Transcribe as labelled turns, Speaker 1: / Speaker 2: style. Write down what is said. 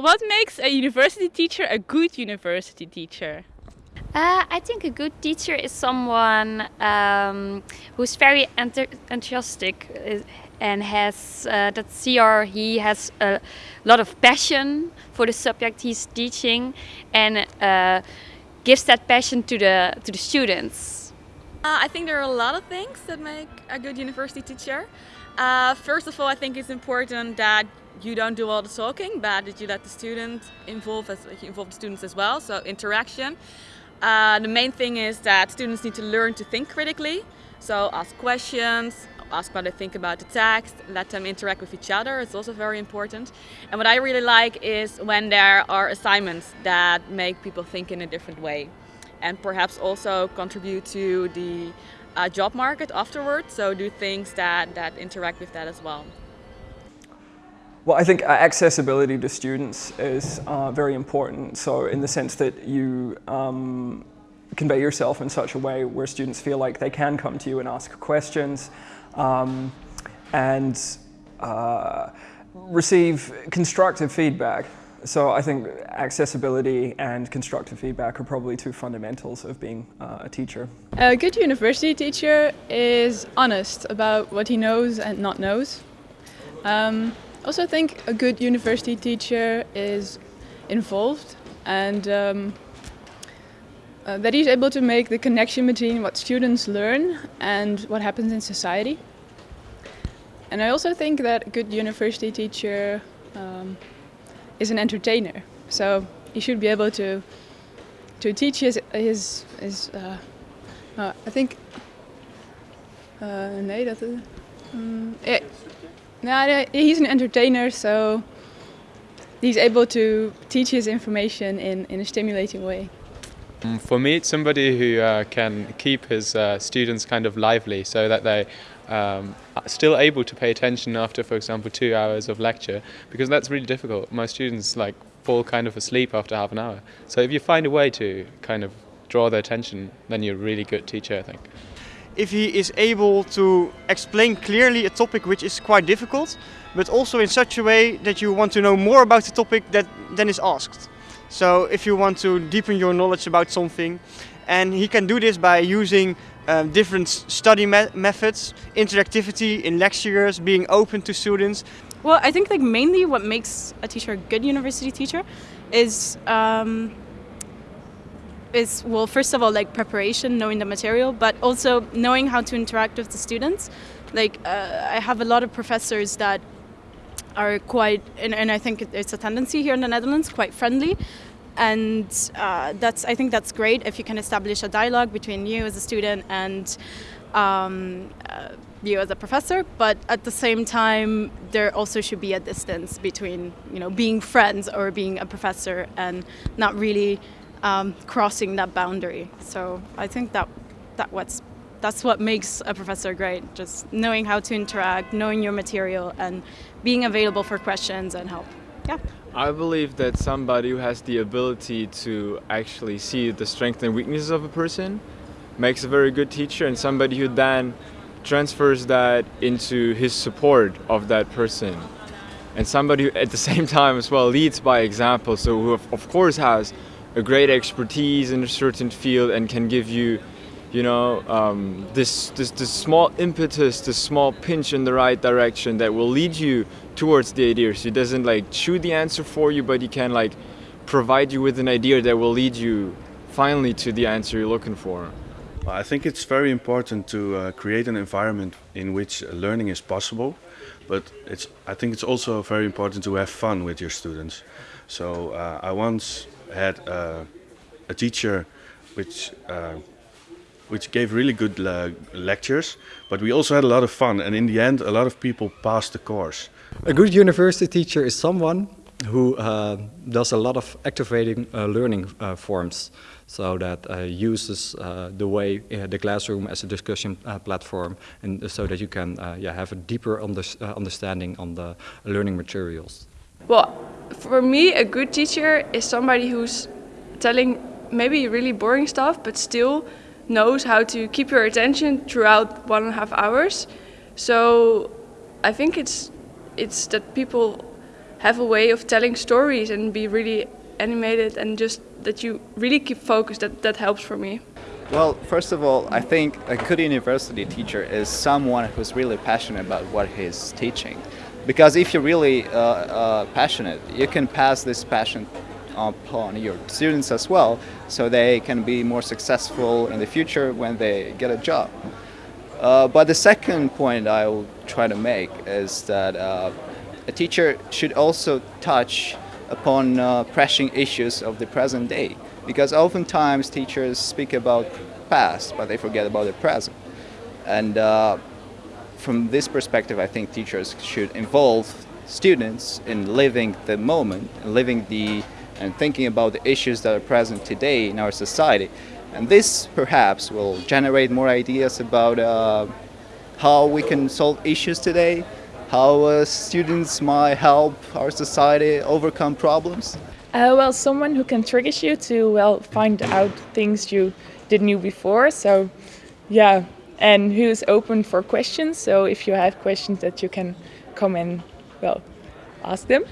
Speaker 1: What makes a university teacher a good university teacher?
Speaker 2: Uh, I think a good teacher is someone um, who's very enthusiastic uh, and has uh, that she or he has a lot of passion for the subject he's teaching and uh, gives that passion to the to the students.
Speaker 3: Uh, I think there are a lot of things that make a good university teacher. Uh, first of all, I think it's important that you don't do all the talking, but that you let the student involve as you involve the students as well. So interaction. Uh, the main thing is that students need to learn to think critically. So ask questions, ask what they think about the text, let them interact with each other. It's also very important. And what I really like is when there are assignments that make people think in a different way and perhaps also contribute to the uh, job market afterwards. So do things that, that interact with that as well.
Speaker 4: Well, I think uh, accessibility to students is uh, very important. So in the sense that you um, convey yourself in such a way where students feel like they can come to you and ask questions um, and uh, receive constructive feedback. So I think accessibility and constructive feedback are probably two fundamentals of being uh, a teacher.
Speaker 5: A good university teacher is honest about what he knows and not knows. Um, also think a good university teacher is involved and um, uh, that he's able to make the connection between what students learn and what happens in society. And I also think that a good university teacher um, is an entertainer. So he should be able to to teach his his his. Uh, uh, I think. Uh, nee, dat. Um, yeah, no, he's an entertainer, so he's able to teach his information in in a stimulating way.
Speaker 6: Mm, for me, it's somebody who uh, can keep his uh, students kind of lively so that they um, still able to pay attention after, for example, two hours of lecture, because that's really difficult. My students like fall kind of asleep after half an hour. So if you find a way to kind of draw their attention, then you're a really good teacher, I think.
Speaker 7: If he is able to explain clearly a topic which is quite difficult, but also in such a way that you want to know more about the topic that then is asked. So if you want to deepen your knowledge about something, and he can do this by using um, different study me methods, interactivity in lectures, being open to students.
Speaker 8: Well, I think like mainly what makes a teacher a good university teacher is um, is well first of all like preparation, knowing the material, but also knowing how to interact with the students. Like uh, I have a lot of professors that are quite, and, and I think it's a tendency here in the Netherlands, quite friendly and uh, that's I think that's great if you can establish a dialogue between you as a student and um, uh, you as a professor. But at the same time, there also should be a distance between you know being friends or being a professor and not really um, crossing that boundary. So I think that that what's that's what makes a professor great, just knowing how to interact, knowing your material, and being available for questions and help. Yeah.
Speaker 9: I believe that somebody who has the ability to actually see the strengths and weaknesses of a person makes a very good teacher and somebody who then transfers that into his support of that person and somebody who at the same time as well leads by example so who of course has a great expertise in a certain field and can give you you know, um, this, this, this small impetus, this small pinch in the right direction that will lead you towards the idea. So he doesn't like choose the answer for you, but he can like provide you with an idea that will lead you finally to the answer you're looking for.
Speaker 10: I think it's very important to uh, create an environment in which learning is possible, but it's, I think it's also very important to have fun with your students. So uh, I once had uh, a teacher which uh, which gave really good uh, lectures, but we also had a lot of fun. And in the end, a lot of people passed the course.
Speaker 11: A good university teacher is someone who uh, does a lot of activating uh, learning uh, forms so that uh, uses uh, the way the classroom as a discussion platform and so that you can yeah, have a deeper under understanding on the learning materials.
Speaker 5: Well, for me a good teacher is somebody who's telling maybe really boring stuff but still knows how to keep your attention throughout one and a half hours. So I think it's it's that people
Speaker 12: have a way of telling stories and be really animated and just that you really keep focused. That that helps for me.
Speaker 13: Well, first of all, I think a good university teacher is someone who's really passionate about what he's teaching. Because if you're really uh, uh, passionate, you can pass this passion upon your students as well, so they can be more successful in the future when they get a job. Uh, but the second point I will try to make is that uh, a teacher should also touch upon uh, pressing issues of the present day because oftentimes teachers speak about past but they forget about the present and uh, from this perspective I think teachers should involve students in living the moment living the and thinking about the issues that are present today in our society and this perhaps will generate more ideas about uh, how we can solve issues today how uh, students might help our society overcome problems?
Speaker 14: Uh, well, someone who can trigger you to well find out things you didn't know before. So, yeah, and who's open for questions. So if you have questions that you can come and well ask them.